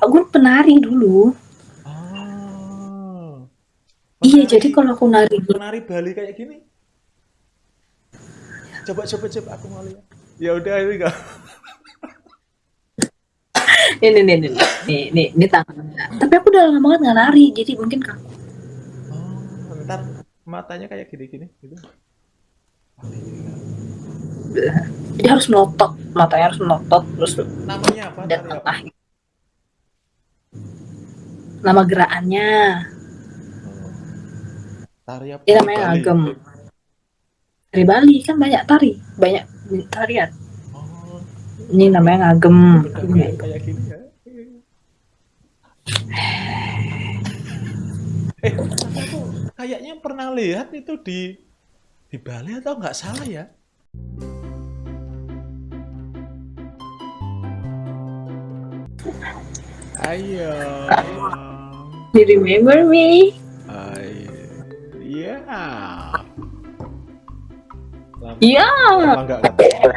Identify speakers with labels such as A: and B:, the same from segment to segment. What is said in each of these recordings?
A: aku penari dulu.
B: Oh.
A: Iya, jadi kalau aku nari
B: penari Bali kayak gini. Coba coba coba aku mau lihat. Ya udah ini enggak.
A: ini nih nih nih nih, nih tangannya. Tapi aku udah lama banget nggak nari, jadi mungkin kaku.
B: Oh, ntar matanya kayak gini-gini gitu.
A: Jadi harus melotot, matanya harus melotot terus
B: Namanya apa?
A: dan tengah. Nama gerakannya,
B: Oh. Tari apa?
A: ini namanya
B: Bali.
A: ngagem. Dari Bali kan banyak tari, banyak tarian.
B: Oh,
A: Ini namanya ngagem.
B: pedangnya kayak gini ya. Eh, aku kayaknya pernah lihat itu di di Bali atau nggak salah ya? Ayo.
A: Do you remember me?
B: Ayo. Iya. Lama,
A: Iya.
B: lama nggak ketemu.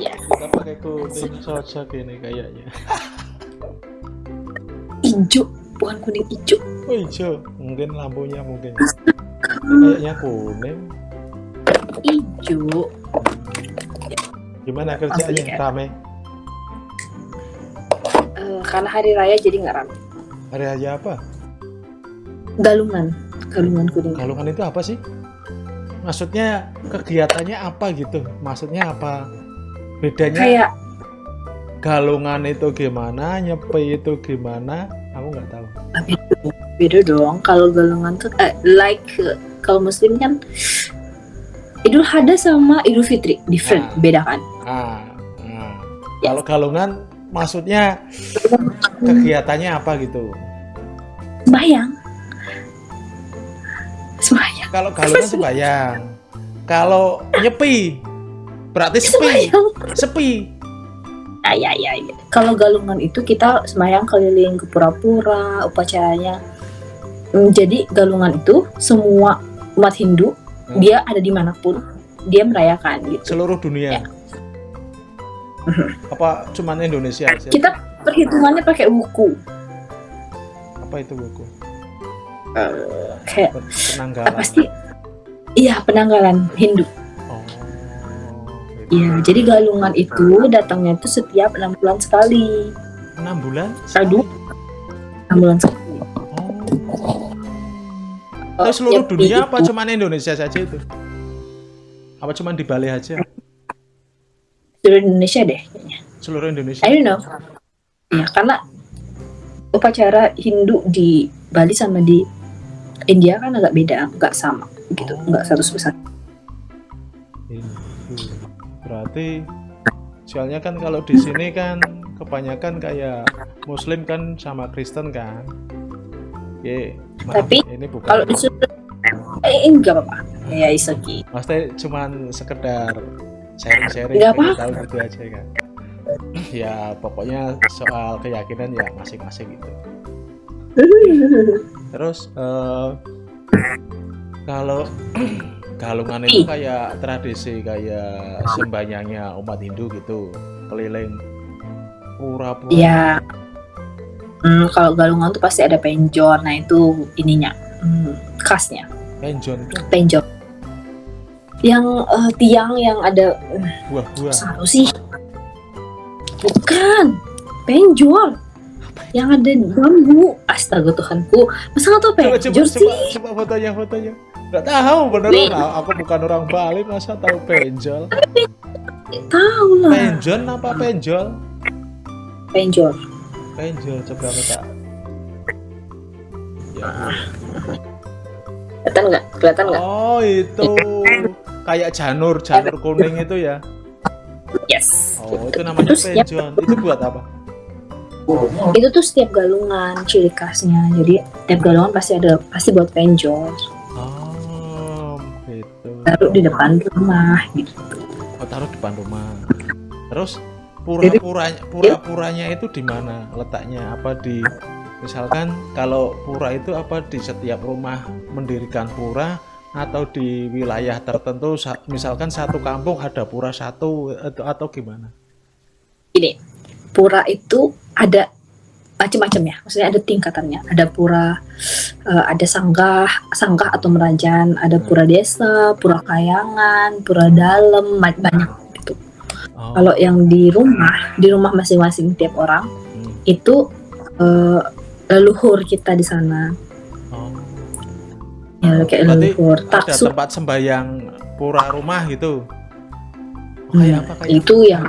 A: Yes.
B: kita pakai kuning cocok ini kayaknya.
A: Ijo, bukan kuning ijo.
B: Oh hijau, mungkin lampunya mungkin. Kayaknya kuning.
A: Ijo.
B: Gimana kerjanya?
A: kan?
B: Rame.
A: Eh, karena hari raya jadi nggak ramai.
B: Hari aja apa?
A: Galungan, galungan kuning.
B: Galungan itu apa sih? Maksudnya kegiatannya apa gitu? Maksudnya apa? Bedanya
A: Kayak
B: galungan itu gimana, nyepi itu gimana? Aku nggak tahu.
A: beda, beda dong. Kalau galungan tuh eh, like kalau muslim kan Idul Adha sama Idul Fitri different,
B: Ah.
A: beda kan?
B: Ah, ah. Kalau galungan maksudnya kegiatannya apa gitu?
A: Sembayang. Sembayang.
B: Kalau galungan sembayang. Kalau nyepi berarti sepi.
A: Sembayang.
B: Sepi.
A: Ah, ya, ya, ya. Kalau galungan itu kita sembayang keliling ke pura-pura, upacaranya. Hmm, jadi galungan itu semua umat Hindu
B: Hmm.
A: dia ada di mana pun dia merayakan gitu.
B: Seluruh dunia.
A: Ya.
B: Apa cuman Indonesia aja?
A: Kita perhitungannya pakai buku.
B: Apa itu buku?
A: Kayak
B: Pen- Penanggalan.
A: apa sih? Iya penanggalan Hindu.
B: Oh.
A: Iya jadi galungan itu datangnya itu setiap enam bulan sekali.
B: Enam bulan?
A: Aduh. Enam bulan sekali.
B: Oh. Terus seluruh
A: nyepi
B: dunia apa cuman Indonesia saja itu? Apa cuman di Bali aja?
A: Seluruh Indonesia deh kayaknya.
B: Seluruh Indonesia?
A: I don't know. Ya karena upacara Hindu di Bali sama di India kan agak beda, nggak sama gitu,
B: Oh.
A: nggak satu besar.
B: Berarti soalnya kan kalau di sini kan kebanyakan kayak Muslim kan sama Kristen kan. Ye, maaf,
A: Tapi
B: ini bukan
A: Kalau disuruh, eh enggak apa-apa. Ya is okay.
B: Maksudnya cuman sekedar sharing-sharing tahu gitu aja kan. Ya pokoknya soal keyakinan ya masing-masing gitu. Terus eh, kalau galungan itu kayak tradisi kayak sembahyangnya umat Hindu gitu keliling pura-pura.
A: Ya, hmm, kalau galungan tuh pasti ada penjor. Nah itu ininya, hmm, khasnya
B: Penjon itu
A: penjor. Yang eh, tiang yang ada
B: buah-buah.
A: satu sih, bukan penjor. Yang ada bambu. Astaga Tuhanku, masa nggak tau
B: Coba coba
A: penjor
B: coba,
A: sih?
B: coba fotonya fotonya. Nggak tahu beneran.
A: Nih.
B: Nah, aku bukan orang Bali masa tahu penjol.
A: Tahu lah,
B: Penjon apa penjol?
A: penjor.
B: Penjol coba aku tak. Ya.
A: Kelihatan nggak? Kelihatan nggak?
B: Oh itu kayak janur janur kuning itu ya.
A: Yes.
B: Oh itu namanya
A: Terus ya-
B: penjon. Itu buat apa?
A: itu tuh setiap galungan ciri khasnya jadi setiap galungan pasti ada pasti buat penjor
B: Oh gitu.
A: taruh di depan rumah gitu
B: Oh taruh depan rumah. Terus pura-puranya pura-puranya itu di mana letaknya? Apa di misalkan kalau pura itu apa di setiap rumah mendirikan pura atau di wilayah tertentu sa- misalkan satu kampung ada pura satu atau, atau gimana?
A: ini pura itu ada macam-macam ya. Maksudnya ada tingkatannya. Ada pura, uh, ada sanggah, sanggah atau merajan, ada
B: Hmm.
A: pura desa, pura kayangan, pura dalam, banyak gitu.
B: Oh.
A: Kalau yang di rumah, di rumah masing-masing tiap orang
B: Hmm.
A: itu uh, leluhur kita di sana. Ya kayak
B: Berarti
A: leluhur.
B: ada
A: Taksu
B: tempat sembahyang pura rumah gitu. Oh,
A: Hmm,
B: kayak apa kayak
A: itu yang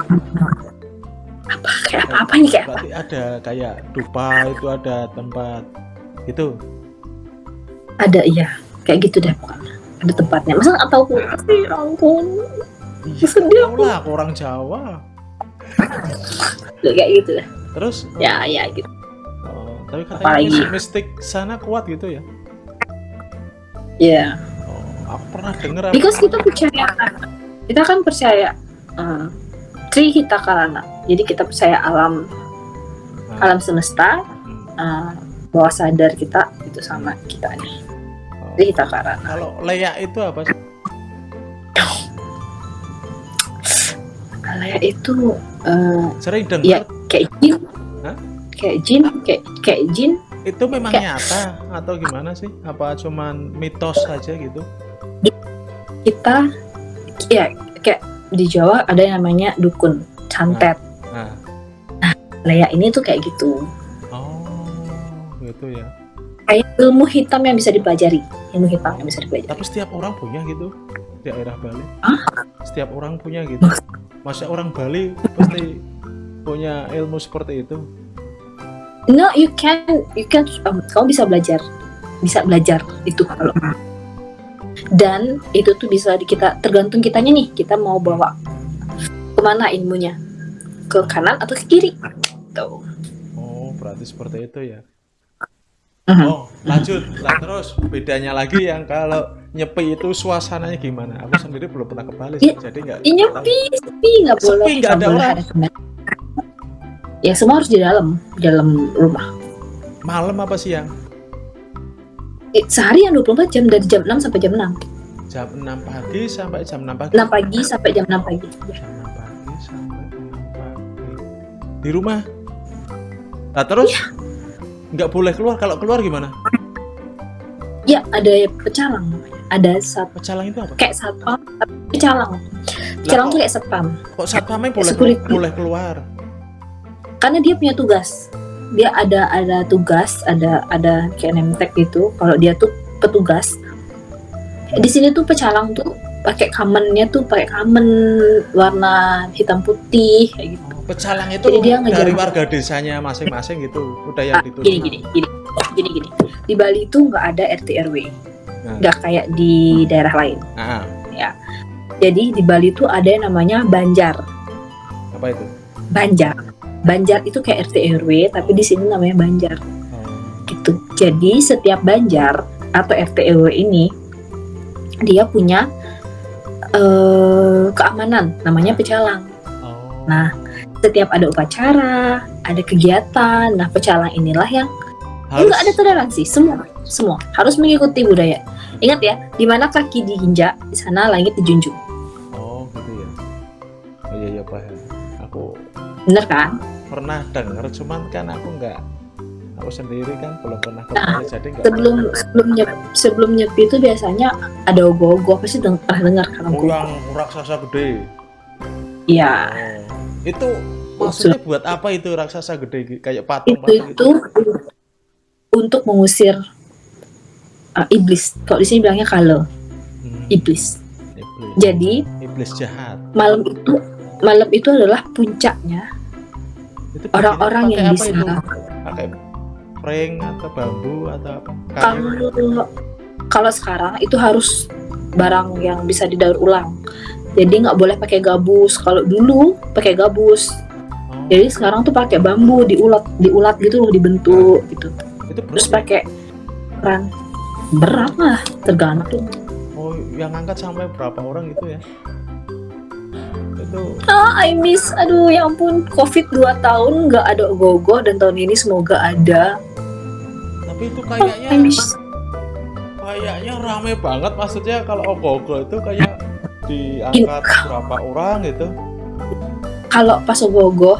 A: apa kayak apa apa nih kayak apa?
B: ada kayak dupa itu ada tempat itu
A: Ada iya, kayak gitu deh pokoknya. Ada tempatnya. Masa nggak tahu sih, ya ampun.
B: iya
A: Sedih
B: tahu lah aku orang Jawa
A: Kayak gitu deh.
B: terus
A: Ya, ya gitu.
B: oh, tapi katanya
A: Apalagi?
B: mistik sana kuat gitu ya
A: Ya.
B: oh, aku pernah dengar
A: Because kita percaya, kita kan percaya uh, Tri Hita Karana. Jadi kita percaya alam
B: Nah,
A: alam semesta,
B: hmm.
A: uh, bawah sadar kita itu sama kita nih.
B: Oh.
A: Tri Hita Karana.
B: kalau leyak itu apa sih
A: Kalau itu uh,
B: sering dengar
A: ya kayak jin,
B: Hah?
A: kayak jin, kayak kayak jin.
B: Itu memang
A: kayak-
B: nyata atau gimana sih apa cuman mitos saja gitu
A: Kita ya kayak di Jawa ada yang namanya dukun, santet.
B: nah
A: Leia ini tuh kayak gitu.
B: oh gitu ya
A: Kayak ilmu hitam yang bisa dipelajari, ilmu hitam yang bisa dipelajari.
B: Tapi setiap orang punya gitu di daerah Bali.
A: Hah?
B: Setiap orang punya gitu. Masa orang Bali pasti punya ilmu seperti itu.
A: No, you can, you can, um, kamu bisa belajar, bisa belajar itu kalau dan itu tuh bisa di kita tergantung kitanya nih, kita mau bawa ke mana ilmunya, ke kanan atau ke kiri, tuh.
B: Oh, berarti seperti itu ya.
A: Mhm.
B: Oh, lanjut. Lah terus bedanya lagi yang kalau nyepi itu suasananya gimana? Aku sendiri belum pernah ke Bali,
A: Iya.
B: jadi nggak.
A: Ini sepi, sepi nggak
B: Sepi,
A: boleh,
B: nggak ada orang.
A: Ya semua harus di dalam, di dalam rumah.
B: Malam apa siang?
A: Eh, Seharian 24 jam dari jam 6 sampai jam 6.
B: Jam 6 pagi sampai jam 6 pagi.
A: 6 pagi sampai jam 6 pagi. Ya.
B: Jam 6 pagi sampai 6 pagi. Di rumah. Nah, terus
A: Iya.
B: nggak boleh keluar. Kalau keluar gimana?
A: Ya, ada pecalang. Ada sat
B: Pecalang itu apa?
A: kayak satpam, pecalang. Pecalang tuh kayak satpam.
B: Kok satpamnya boleh
A: Security.
B: boleh keluar?
A: Karena dia punya tugas. Dia ada ada tugas, ada ada kayak gitu. Kalau dia tuh petugas. Di sini tuh pecalang tuh pakai kamennya tuh pakai kamen warna hitam putih kayak gitu.
B: Pecalang itu
A: Jadi dia ngejar-
B: dari warga desanya masing-masing gitu. Udah yang
A: Ah,
B: ditunjuk.
A: gini gini gini gini gini. Di Bali itu nggak ada RT RW,
B: Nah.
A: nggak kayak di daerah lain.
B: Ah,
A: Jadi di Bali itu ada yang namanya banjar.
B: apa itu?
A: Banjar. Banjar itu kayak RT RW, tapi di sini namanya banjar.
B: Oh,
A: gitu. Jadi setiap banjar atau RT RW ini dia punya eh, keamanan, namanya pecalang.
B: oh.
A: Nah, setiap ada upacara, ada kegiatan, nah pecalang inilah yang
B: harus
A: enggak ada toleransi, semua, semua harus mengikuti budaya. Ingat ya, di mana kaki diinjak, di sana langit dijunjung.
B: Oh, gitu ya. Oh iya iya paham. Aku
A: Bener kan?
B: Pernah dengar cuman kan aku nggak aku sendiri kan belum pernah ke
A: Nah,
B: jadi
A: Sebelum sebelum nyepi, sebelum nyepi itu biasanya ada ogoh-ogoh pasti deng- pernah dengar kan
B: yang raksasa gede.
A: Iya.
B: Oh. Itu maksudnya buat apa itu raksasa gede kayak
A: itu
B: patung-patung
A: itu untuk mengusir uh, iblis. Kalau di sini bilangnya kalau
B: Hmm,
A: iblis.
B: iblis.
A: Jadi
B: iblis jahat.
A: malam itu malam itu adalah puncaknya
B: Itu
A: orang-orang yang
B: apa
A: bisa
B: itu? Pakai prank atau bambu atau apa?
A: Kalau kalau sekarang itu harus barang yang bisa didaur ulang. Jadi nggak boleh pakai gabus. Kalau dulu pakai gabus.
B: Oh,
A: Jadi sekarang tuh pakai bambu diulat diulat gitu loh dibentuk gitu.
B: itu
A: Terus pakai peran berat lah tergantung.
B: Oh, yang angkat sampai berapa orang itu ya?
A: Ah, I miss. Aduh, ya ampun. Covid 2 tahun nggak ada ogoh dan tahun ini semoga ada.
B: tapi itu
A: Oh, I
B: kayaknya
A: miss.
B: kayaknya rame banget maksudnya kalau ogoh-ogoh itu kayak diangkat berapa orang gitu.
A: Kalau pas ogoh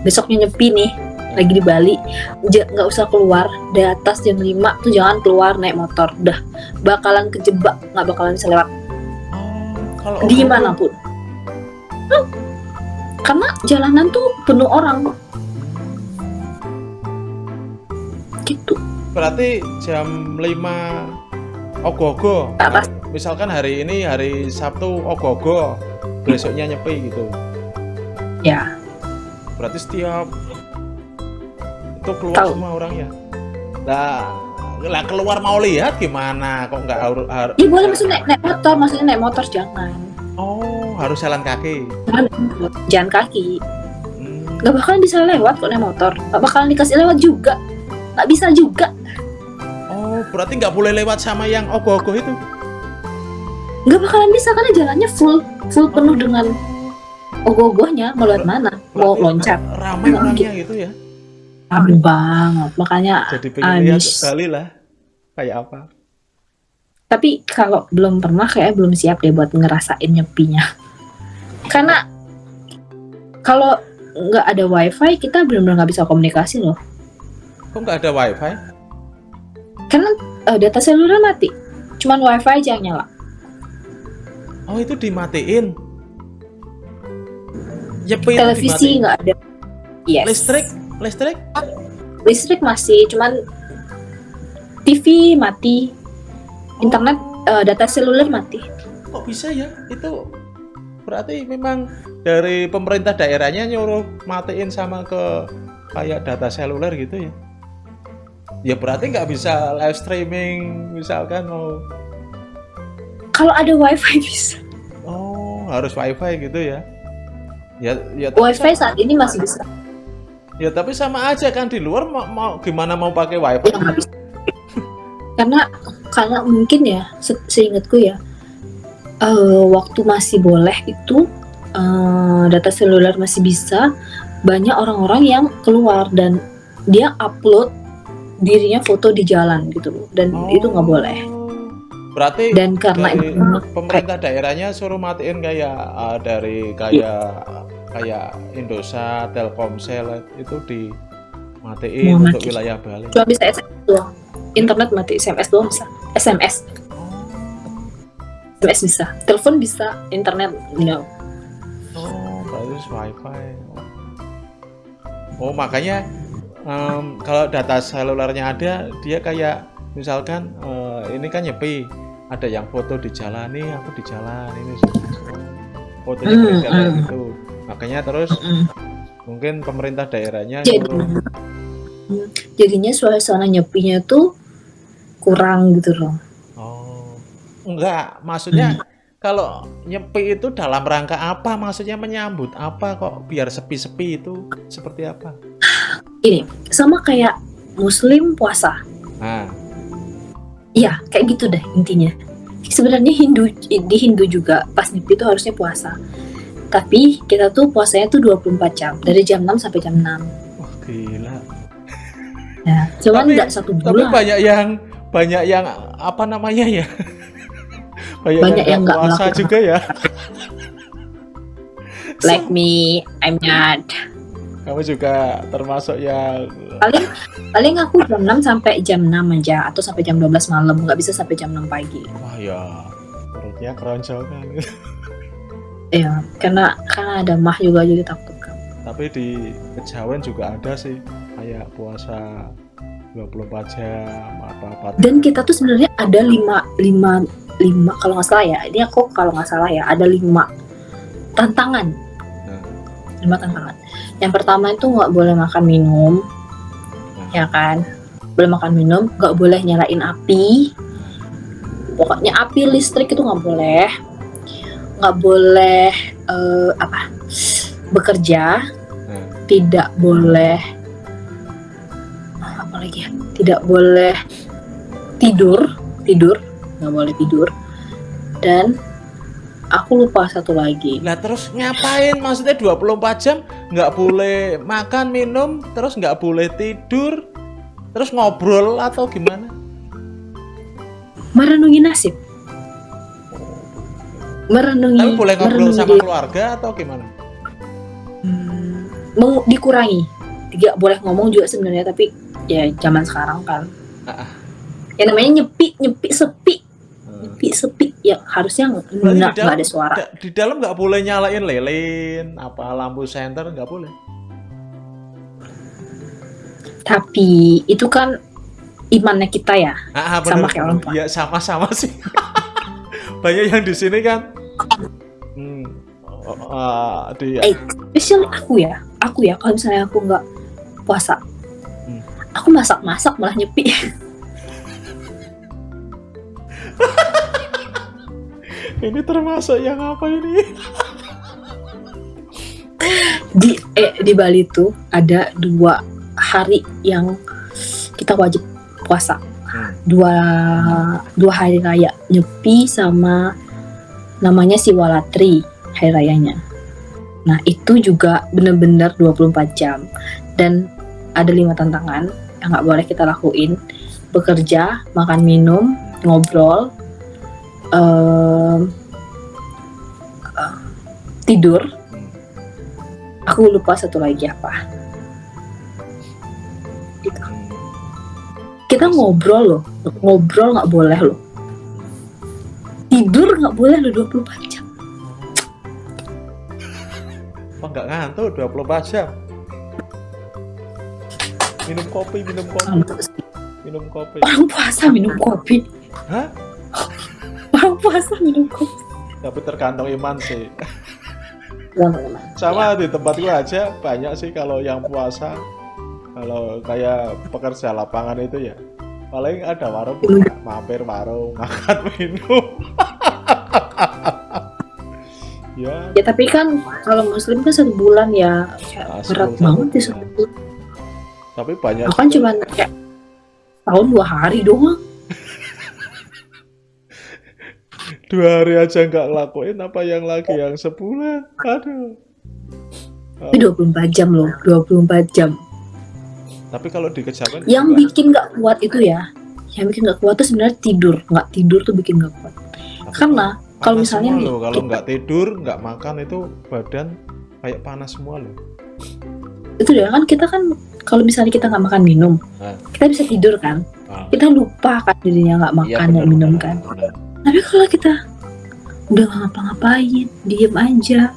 A: besoknya nyepi nih, lagi di Bali nggak usah keluar di atas jam 5 tuh jangan keluar naik motor udah bakalan kejebak nggak bakalan bisa lewat
B: Oh, kalau
A: di
B: Ogogo-
A: mana pun Hmm. karena jalanan tuh penuh orang gitu
B: Berarti jam 5 ogogo.
A: Atas.
B: Misalkan hari ini hari Sabtu ogogo, besoknya nyepi gitu.
A: ya
B: Berarti setiap itu keluar
A: Tahu.
B: semua orangnya. Lah, lah keluar mau lihat gimana? Kok nggak harus har-
A: ya boleh maksudnya naik, naik motor maksudnya naik motor jangan
B: Oh, harus jalan kaki.
A: jalan kaki
B: Hmm.
A: nggak bakalan bisa lewat kok naik motor nggak bakalan dikasih lewat juga nggak bisa juga
B: Oh, berarti nggak boleh lewat sama yang ogoh-ogoh itu?
A: nggak bakalan bisa karena jalannya full full penuh dengan ogoh-ogohnya mau lewat mana mau loncat
B: Ramai orangnya gitu ya.
A: Aduh banget makanya
B: Jadi pengen lihat. Bali lah. Kayak apa?
A: tapi kalau belum pernah kayak belum siap deh buat ngerasain nyepinya karena kalau nggak ada wifi kita benar-benar nggak bisa komunikasi loh
B: Kok nggak ada wifi?
A: karena eh, data seluler mati cuman wifi aja yang nyala
B: Oh, itu dimatiin. Itu
A: televisi nggak ada yes
B: Listrik? Listrik?
A: listrik masih cuman TV mati internet
B: Oh,
A: eh, data seluler mati
B: kok bisa ya? Itu berarti memang dari pemerintah daerahnya nyuruh matiin sama ke kayak data seluler gitu ya? Ya berarti nggak bisa live streaming misalkan mau
A: kalau ada wifi bisa
B: oh harus wifi gitu ya? Ya, ya
A: wifi saat ini masih bisa
B: Ya tapi sama aja kan di luar mau, mau gimana mau pakai wifi?
A: Ya, karena karena mungkin ya se- seingatku ya eh, waktu masih boleh itu eh, data seluler masih bisa. Banyak orang-orang yang keluar dan dia upload dirinya foto di jalan gitu loh. Dan
B: Oh.
A: itu nggak boleh.
B: Berarti
A: dan karena itu
B: pemerintah daerahnya suruh matiin kayak uh, dari kayak kayak Indosat, Telkomsel itu dimatiin
A: Mau
B: untuk
A: mati.
B: wilayah Bali.
A: cuma bisa SMS doang. Internet mati SMS doang bisa. SMS SMS bisa telepon bisa internet no
B: Oh, berarti wifi. Oh, makanya em, kalau data selulernya ada, dia kayak misalkan eh, ini kan nyepi, ada yang foto di jalan nih, aku di jalan ini fotonya
A: Hmm,
B: beredar kayak
A: hmm.
B: gitu. Makanya terus
A: Mm-mm.
B: mungkin pemerintah daerahnya
A: jadi jadinya suasana nyepinya tuh kurang gitu loh
B: Oh, enggak, maksudnya kalau nyepi itu dalam rangka apa? Maksudnya menyambut apa kok biar sepi-sepi itu seperti apa?
A: ini sama kayak muslim puasa
B: Nah,
A: iya kayak gitu deh intinya sebenarnya Hindu di Hindu juga pas nyepi itu harusnya puasa tapi kita tuh puasanya tuh 24 jam dari jam 6 sampai jam 6
B: wah gila.
A: ya cuman
B: Tapi-
A: nggak satu
B: Tapi
A: bulan
B: banyak yang banyak yang apa namanya ya? Banyak,
A: Banyak yang nggak
B: puasa
A: melakukan.
B: juga ya.
A: like me I'm not
B: Kamu juga termasuk yang
A: paling paling aku jam 6 sampai jam 6 aja atau sampai jam 12 malam nggak bisa sampai jam 6 pagi
B: wah ya perutnya keroncongan.
A: ya karena karena ada mah juga jadi takut kan
B: Tapi di kejawen juga ada sih kayak puasa 24 jam apa apa.
A: dan kita tuh sebenarnya ada lima lima lima. Kalau nggak salah ya ini aku kalau nggak salah ya ada lima tantangan.
B: Nah.
A: lima tantangan. Yang pertama itu nggak boleh makan minum ya kan? Boleh makan minum nggak boleh nyalain api. Pokoknya api listrik itu nggak boleh. Nggak boleh eh, apa? Bekerja.
B: Nah.
A: tidak boleh apa lagi ya? Tidak boleh tidur. Tidur nggak boleh tidur dan aku lupa satu lagi
B: Lah terus ngapain? Maksudnya 24 jam nggak boleh makan minum, terus nggak boleh tidur, terus ngobrol atau gimana?
A: merenungi nasib merenungi
B: Tapi boleh ngobrol
A: merenungi
B: sama
A: diri.
B: keluarga atau gimana?
A: Hmm, dikurangi tidak boleh ngomong juga sebenarnya tapi ya zaman sekarang kan
B: Ah, ah.
A: ya namanya nyepi nyepi sepi sepi ya harusnya nggak
B: dalam-
A: ada suara.
B: Da- di dalam nggak boleh nyalain lilin apa lampu senter nggak boleh.
A: Tapi itu kan imannya kita ya
B: ah, ah,
A: Sama
B: bener,
A: kayak orang
B: bener. ya sama-sama sih. Banyak yang di sini kan. Hmm, ah, di
A: Eh, especially aku ya. Aku ya kalau misalnya aku nggak puasa.
B: Hmm.
A: aku masak-masak malah nyepi
B: ini termasuk yang apa ini?
A: Di eh, di Bali tuh ada dua hari yang kita wajib puasa.
B: Hmm.
A: dua dua hari raya nyepi sama namanya Siwalatri hari rayanya. Nah itu juga bener-bener 24 jam. Dan ada lima tantangan yang nggak boleh kita lakuin. Bekerja makan minum ngobrol eh, tidur. Aku lupa satu lagi apa. Gitu. Kita ngobrol loh. Ngobrol nggak boleh loh. Tidur nggak boleh loh 24 jam.
B: Apa nggak ngantuk 24 jam? Minum kopi minum kopi. Minum kopi.
A: Orang puasa minum kopi.
B: Hah?
A: Puasa minum kopi
B: tapi tergantung iman sih.
A: Teman-teman.
B: sama di tempat gua aja banyak sih kalau yang puasa. Kalau kayak pekerja lapangan itu ya paling ada warung mampir warung makan minum. Ya.
A: Ya tapi kan kalau muslim kan satu bulan ya kayak
B: Ah,
A: berat banget ya
B: satu bulan. tapi banyak
A: aku kan cuma kayak tahun dua hari doang
B: dua hari aja nggak ngelakuin apa yang lagi? Yang sebulan? Aduh.
A: Tapi 24 jam loh 24 jam.
B: Tapi kalau dikejarkan
A: yang
B: juga-
A: bikin nggak kuat itu ya yang bikin nggak kuat tuh sebenarnya tidur. Nggak tidur tuh bikin nggak kuat.
B: Tapi
A: karena kalau
B: panas
A: misalnya nih,
B: loh, kalau nggak tidur nggak makan itu badan kayak panas semua loh.
A: Itu ya kan kita kan kalau misalnya kita nggak makan minum
B: Nah.
A: kita bisa tidur kan?
B: Ah.
A: kita lupa kan dirinya nggak
B: Iya,
A: makan nggak
B: benar,
A: minum
B: benar,
A: kan?
B: benar.
A: Tapi kalau kita udah ngapa-ngapain diem aja.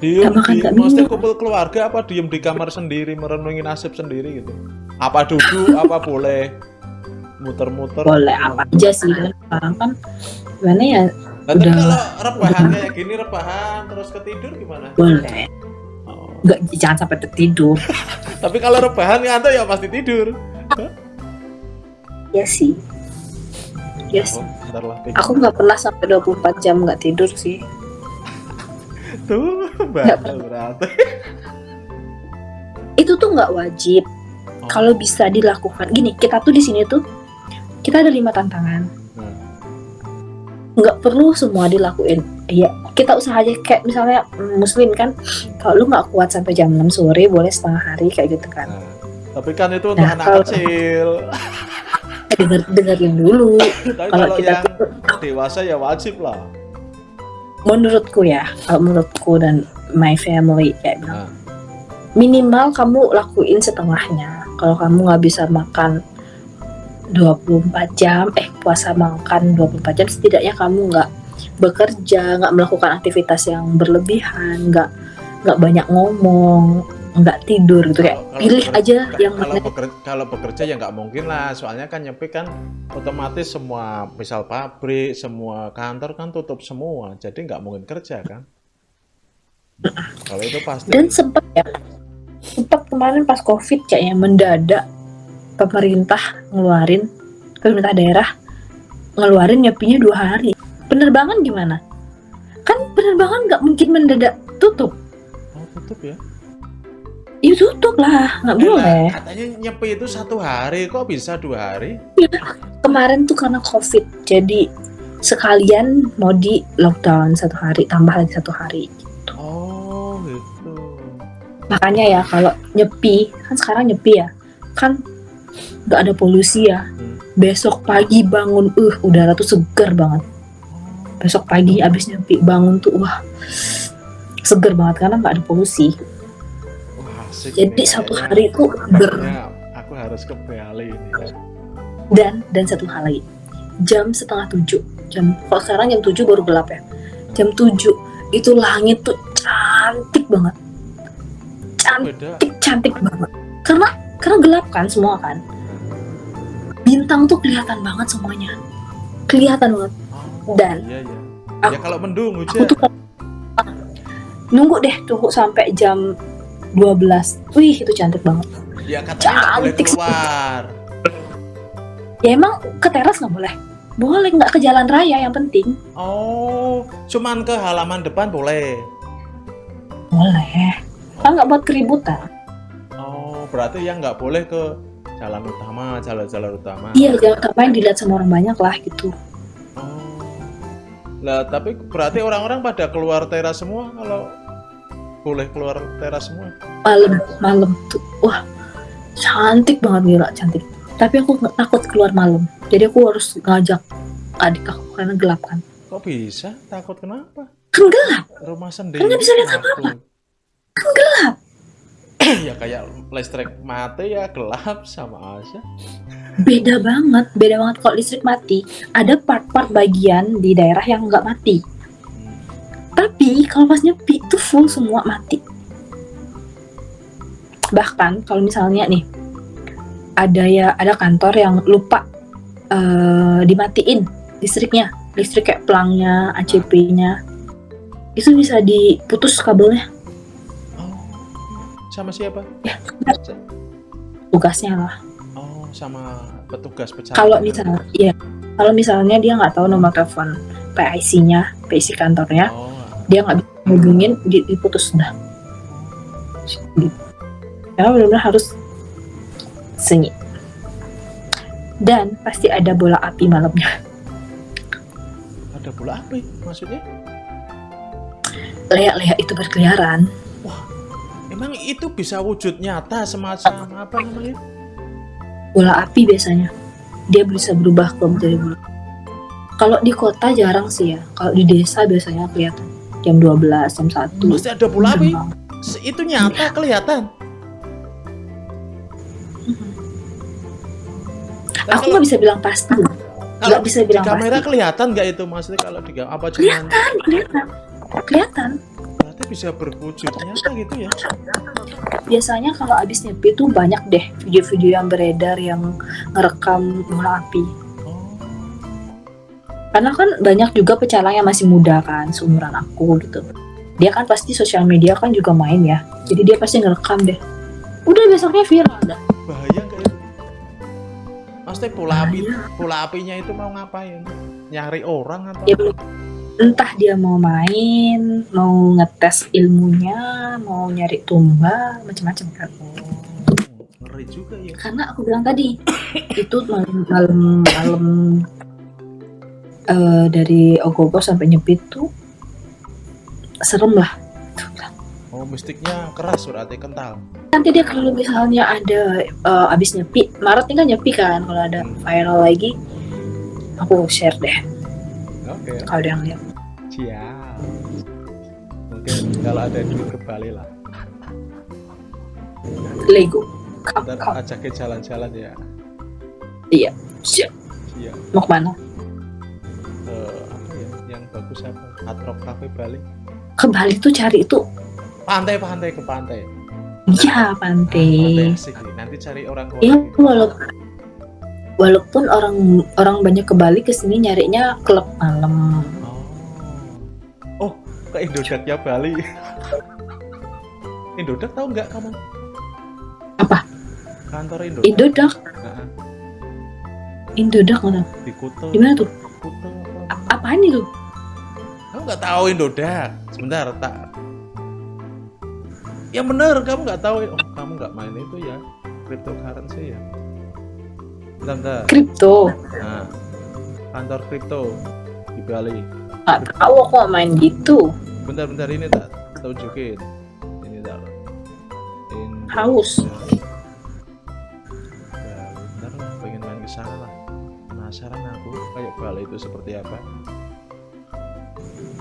B: Diem,
A: Nggak makan,
B: diem, mesti
A: minum.
B: kumpul keluarga apa diem di kamar sendiri merenungi nasib sendiri gitu? Apa duduk apa boleh muter-muter?
A: Boleh apa aja sih kan sekarang kan gimana ya?
B: Nah, tapi
A: udah-
B: kalau rebahan kayak gini rebahan terus ketidur gimana?
A: Boleh.
B: Oh.
A: nggak jangan sampai tertidur.
B: Tapi kalau rebahan ngantuk ya pasti tidur.
A: Ya sih
B: tidur.
A: aku nggak pernah sampai 24 jam nggak tidur sih.
B: Tuh berarti
A: itu tuh nggak wajib.
B: Oh.
A: kalau bisa dilakukan. Gini kita tuh di sini tuh kita ada lima tantangan.
B: Hmm.
A: nggak perlu semua dilakuin. Ya kita usaha aja. Kayak misalnya muslim kan kalau lu nggak kuat sampai jam 6 sore boleh setengah hari kayak gitu kan.
B: Nah, tapi kan itu untuk
A: Nah,
B: anak
A: kalau-
B: kecil
A: denger dengerin dulu.
B: Tapi
A: kalau
B: kalau
A: kita
B: yang
A: tuh
B: dewasa ya wajib lah.
A: Menurutku ya kalau menurutku dan my family kayak bilang
B: Nah.
A: minimal kamu lakuin setengahnya. Kalau kamu nggak bisa makan 24 jam eh puasa makan 24 jam setidaknya kamu nggak bekerja nggak melakukan aktivitas yang berlebihan nggak nggak banyak ngomong nggak tidur gitu kayak
B: Kalau- kalau
A: pilih
B: beker-
A: aja
B: ka-
A: yang
B: kalau
A: mana
B: bekerja, kalau bekerja ya nggak mungkin lah soalnya kan nyepi kan otomatis semua misal pabrik semua kantor kan tutup semua jadi nggak mungkin kerja kan. Kalau itu pasti.
A: Dan sempat ya sempat kemarin pas covid kayaknya mendadak pemerintah ngeluarin pemerintah daerah ngeluarin nyepinya dua hari. Penerbangan gimana? Kan penerbangan nggak mungkin mendadak tutup.
B: Oh tutup ya
A: ya tutup lah nggak
B: Eh,
A: boleh.
B: Katanya nyepi itu satu hari kok bisa dua hari?
A: Kemarin tuh karena covid jadi sekalian mau di lockdown satu hari tambah lagi satu hari.
B: Oh gitu.
A: Makanya ya kalau nyepi kan sekarang nyepi ya kan nggak ada polusi ya.
B: Hmm.
A: besok pagi bangun uh udara tuh segar banget. Besok pagi abis nyepi bangun tuh wah seger banget karena nggak ada polusi
B: Asik
A: Jadi satu
B: kayaknya.
A: hari itu ber
B: Ya, aku harus ke Bali ini.
A: dan dan satu hal lagi jam setengah tujuh jam kalau sekarang jam tujuh baru gelap ya jam tujuh itu langit tuh cantik banget cantik
B: Beda.
A: cantik banget karena karena gelap kan semua kan bintang tuh kelihatan banget semuanya kelihatan banget
B: Oh,
A: Dan-
B: iya ya.
A: aku-
B: ya kalau mendung
A: aku tuh nunggu deh tunggu sampai jam 12 wih itu cantik banget
B: Ya katanya nggak boleh
A: cantik
B: keluar.
A: ya emang ke teras nggak boleh boleh nggak ke jalan raya yang penting
B: Oh, cuman ke halaman depan boleh.
A: boleh kan nggak buat keributan
B: Oh, berarti yang nggak boleh ke jalan utama, jalan-jalan utama.
A: iya jangan ngapain dilihat sama orang banyak lah gitu
B: Oh. Lah, tapi berarti orang-orang pada keluar teras semua kalau boleh keluar teras semua.
A: malam malam tuh wah cantik banget gila cantik tapi aku nggak takut keluar malam jadi aku harus ngajak adik aku karena gelap kan
B: Kok bisa? Takut kenapa?
A: kan gelap
B: Rumah sendiri.
A: nggak bisa lihat
B: takut.
A: kan gelap
B: ya kayak listrik mati ya gelap sama aja.
A: beda banget beda banget kalau listrik mati ada part-part bagian di daerah yang nggak mati. Tapi kalau pas nyepi itu full semua mati bahkan kalau misalnya nih ada ya ada kantor yang lupa eh, dimatiin listriknya listrik kayak pelangnya ACP-nya itu bisa diputus kabelnya
B: Oh. Sama siapa?
A: Ya. tugasnya lah
B: Oh, sama petugas pecahan.
A: kalau misalnya ya kalau misalnya dia nggak tahu nomor telepon PIC-nya PIC kantornya
B: Oh.
A: Dia nggak bisa hubungin di- diputus dah. Gitu. karena benar-benar harus sunyi dan pasti ada bola api malamnya.
B: Ada bola api maksudnya?
A: leak-leak itu berkeliaran.
B: Emang itu bisa wujud nyata semacam apa namanya?
A: bola api biasanya. Dia bisa berubah ke menjadi bola. Kalau di kota jarang sih ya. Kalau di desa biasanya kelihatan jam 12 jam 1
B: Pasti ada. Se- Itu nyata kelihatan. Nah,
A: aku nggak bisa bilang pasti
B: kalau
A: nggak bisa
B: di
A: bilang
B: kamera
A: pasti.
B: kelihatan nggak itu maksudnya kalau di apa cuman
A: kelihatan kelihatan kelihatan
B: berarti bisa berwujud nyata gitu ya?
A: biasanya kalau abis nyepi tuh banyak deh video-video yang beredar yang ngerekam bola api. Karena kan banyak juga pecalang yang masih muda kan seumuran aku gitu dia kan pasti sosial media kan juga main ya jadi dia pasti ngerekam deh udah besoknya viral dah
B: Bahaya nggak itu? Maksudnya bola api, bola apinya itu mau ngapain? Nyari orang atau?
A: Ya, entah dia mau main mau ngetes ilmunya mau nyari tumba macam-macam kan
B: Oh, ngeri juga ya.
A: karena aku bilang tadi itu malam malam malam eh, dari ogogo sampai nyepi tuh serem lah
B: Oh, mistiknya keras berarti kental.
A: nanti dia kalau misalnya ada eh, abis nyepi Maret ini kan nyepi kan kalau ada viral lagi aku share deh
B: Oke,
A: kalau ada yang lihat
B: siap. Mungkin kalau ada duit ke Bali lah.
A: Lego
B: Ntar ajakin jalan-jalan ya.
A: Siap.
B: Iya.
A: mau
B: ke mana? Yang bagus apa? Hard Rock Cafe Bali.
A: ke Bali tuh cari itu
B: Pantai-pantai ke pantai.
A: iya
B: pantai
A: pantai.
B: Nanti cari orang.
A: Iya,
B: gitu.
A: walaupun walaupun orang orang banyak ke Bali ke sini nyarinya klub malam.
B: Oh. Oh, ke Indodaknya Bali. Indodak tahu nggak kamu?
A: Apa?
B: Kantor Indodak.
A: Indodak,
B: Nah,
A: Indodak mana?
B: di Kuto.
A: Di mana tuh?
B: Kuto apa?
A: Apaan itu?
B: Kamu nggak tahu Indodak? Sebentar, tak. Ya bener, kamu nggak tahu. Oh, kamu nggak main itu ya? Cryptocurrency ya? Bentar, bentar.
A: Kripto.
B: Nah, kantor kripto di Bali.
A: Gak tahu aku nggak main gitu.
B: Bentar-bentar ini tak tunjukin. Ini tak. In-
A: Haus.
B: Ya, bentar lah, pengen main ke sana lah. Penasaran aku kayak Bali itu seperti apa.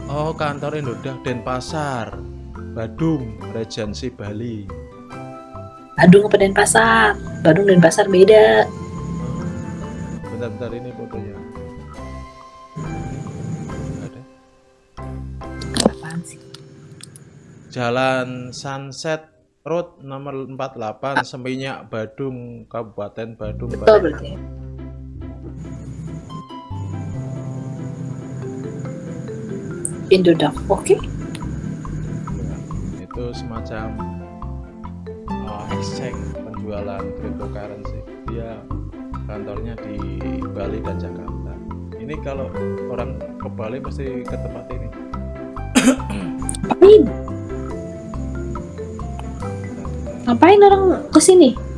B: Oh, kantor Indodak Denpasar, Badung, Regensi Bali.
A: Badung apa Denpasar? Badung dan Pasar beda.
B: Bentar-bentar ini fotonya. Ada.
A: Apaan sih?
B: Jalan Sunset Road nomor 48 Seminyak Badung Kabupaten Badung
A: betul
B: Bali.
A: berarti Indodax oke.
B: Itu semacam uh, exchange penjualan cryptocurrency. Dia kantornya di Bali dan Jakarta. Ini kalau orang ke Bali pasti ke tempat ini.
A: Ngapain? Ngapain orang
B: ke sini itu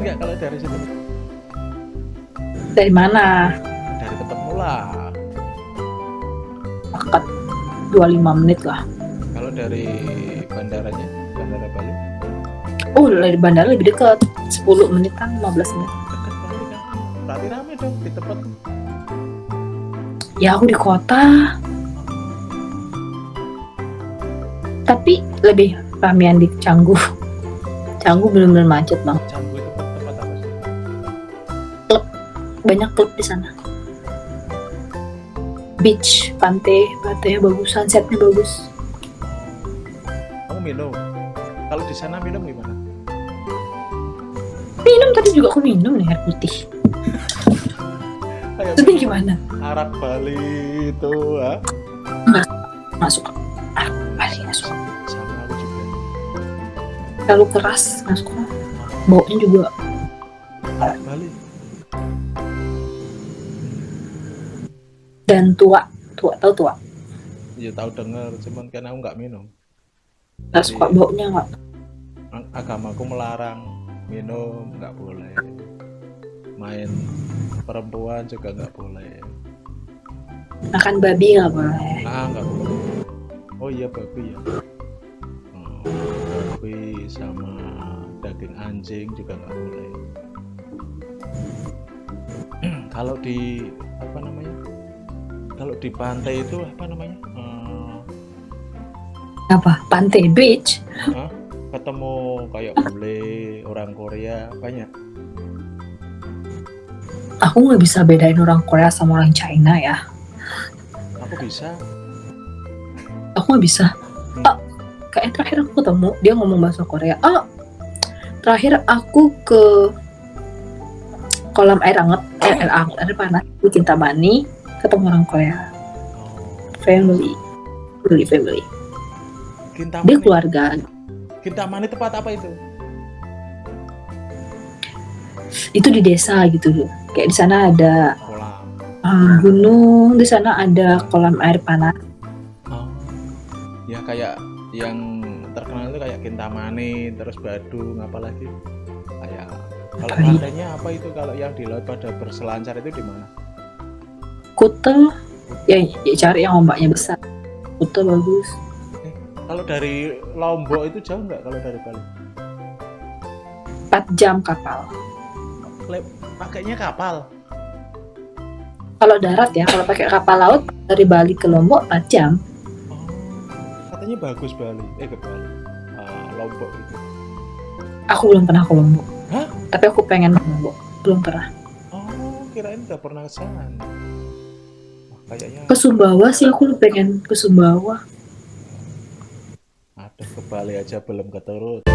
B: nggak kalau dari situ?
A: Dari mana?
B: Dari tempatmu lah.
A: Dekat. 25 menit lah.
B: Kalau dari bandaranya bandara Bali?
A: Oh dari bandara lebih dekat. 10 menit kan 15 menit.
B: Dekat berarti kan? Berarti rame dong di tempat
A: ya aku di kota. Tapi lebih ramean di Canggu. Canggu bener-bener macet bang
B: Canggu
A: banyak klub di sana. Beach pantai pantainya bagus sunsetnya bagus.
B: Kamu minum. Kalau di sana minum gimana?
A: Minum tadi juga aku minum nih air putih. Itu gimana?
B: Arak Bali itu ha?
A: masuk ah masih masuk
B: sama aku juga.
A: Terlalu keras masuk baunya juga
B: arak Bali
A: dan tua. Tua tahu tua?
B: Ya tahu dengar cuman kan aku nggak minum.
A: Nggak suka baunya nggak?
B: Ag- agamaku melarang minum nggak boleh. Main perempuan juga nggak boleh.
A: Makan babi nggak boleh.
B: Ah nggak boleh. Oh iya babi ya. Oh, babi sama daging anjing juga nggak boleh. Kalau di apa namanya kalau di pantai itu apa namanya? Eh,
A: apa? Pantai beach?
B: Hah? ketemu kayak bule orang Korea banyak.
A: Aku nggak bisa bedain orang Korea sama orang China ya.
B: Aku bisa.
A: Aku nggak bisa. Ah kayak terakhir aku ketemu dia ngomong bahasa Korea. Ah terakhir aku ke kolam air hangat air, air, hangat, air panas di Kintamani ketemu orang Korea. Family. Family. Family dia
B: Kintamani
A: keluarga.
B: Kintamani tempat apa itu?
A: Itu di desa gitu loh kayak di sana ada
B: kolam.
A: Uh, gunung di sana ada kolam air panas.
B: Oh. Ya kayak yang terkenal itu kayak Kintamani, terus Badung, apalagi kayak kalau pantainya apa itu? Kalau yang di laut pada berselancar itu di mana?
A: Kuta ya, ya cari yang ombaknya besar Kuta bagus
B: Kalau dari Lombok itu jauh nggak kalau dari Bali?
A: 4 jam kapal
B: pakainya kapal.
A: kalau darat ya kalau pakai kapal laut dari Bali ke Lombok 4 jam
B: Oh, katanya bagus Bali, eh ke Bali, Ah, Lombok itu.
A: aku belum pernah ke Lombok
B: Hah?
A: tapi aku pengen ke Lombok belum pernah
B: Oh, kirain udah pernah ke sana. Kayaknya
A: ke Sumbawa sih aku pengen ke Sumbawa
B: ada ke Bali aja belum keturut.